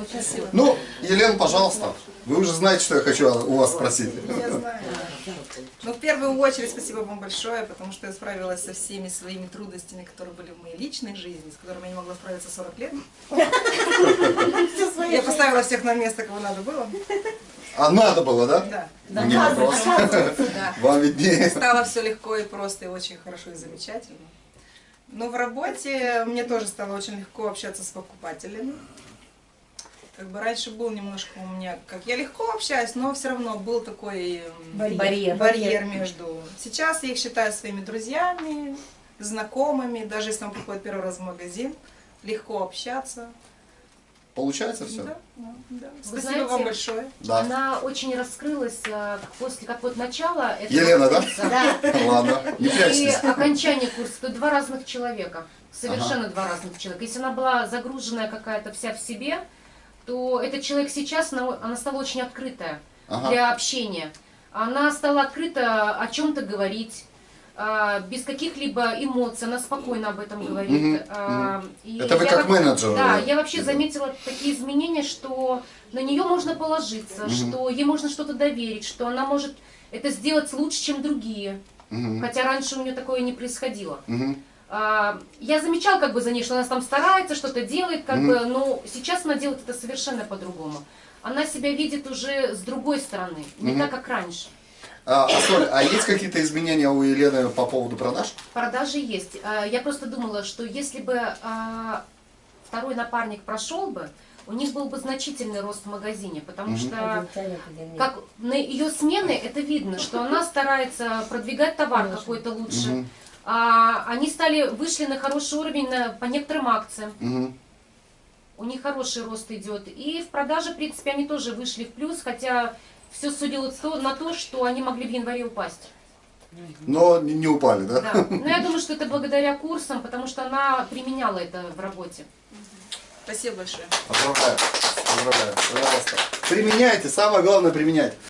Спасибо. Ну, Елена, пожалуйста. Вы уже знаете, что я хочу у вас спросить. Я знаю. Ну, в первую очередь, спасибо вам большое, потому что я справилась со всеми своими трудностями, которые были в моей личной жизни, с которыми я не могла справиться 40 лет. Я поставила всех на место, кого надо было. А надо было, да? Да. Не вопрос. Да. Вам виднее. Стало все легко и просто, и очень хорошо и замечательно. Но в работе мне тоже стало очень легко общаться с покупателями. Как бы раньше был немножко у меня, как я легко общаюсь, но все равно был такой м, Барьер. барьер между. Сейчас я их считаю своими друзьями, знакомыми, даже если он приходит первый раз в магазин, легко общаться. Получается все? Да, да, да. Вы Спасибо знаете, вам большое. Да. Она очень раскрылась э, после как вот начала этого Елена, да? курса. Да. Ладно, не И окончание курса, это два разных человека. Совершенно два разных человека. Если она была загруженная какая-то вся в себе, то этот человек сейчас, она, она стала очень открытая Ага. для общения. Она стала открыто о чем-то говорить, а, без каких-либо эмоций, она спокойно об этом говорит. А, и Это вы как менеджер. Да, я вообще заметила такие изменения, что на нее можно положиться, что ей можно что-то доверить, что она может это сделать лучше, чем другие. Мгм, Хотя раньше у нее такое не происходило. мгм. А, Я замечала как бы за ней, что она там старается, что-то делает, как Мгм. бы, но сейчас она делает это совершенно по-другому. Она себя видит уже с другой стороны, не Мгм. так, как раньше. А, Соль, а есть какие-то изменения у Елены по поводу продаж? Продажи есть. А, Я просто думала, что если бы а, второй напарник прошел бы, у них был бы значительный рост в магазине, потому Мгм. что как на ее смены это видно, что она старается продвигать товар какой-то лучше. Мгм, А, они стали вышли на хороший уровень на- по некоторым акциям. мгм. У них хороший рост идет. И в продаже, в принципе, они тоже вышли в плюс, хотя все судило на то, что они могли в январе упасть. Но не, не упали, да? Да. Но я думаю, что это благодаря курсам, потому что она применяла это в работе. Спасибо большое. Поздравляю. Поздравляю. Пожалуйста. Применяйте, самое главное применять.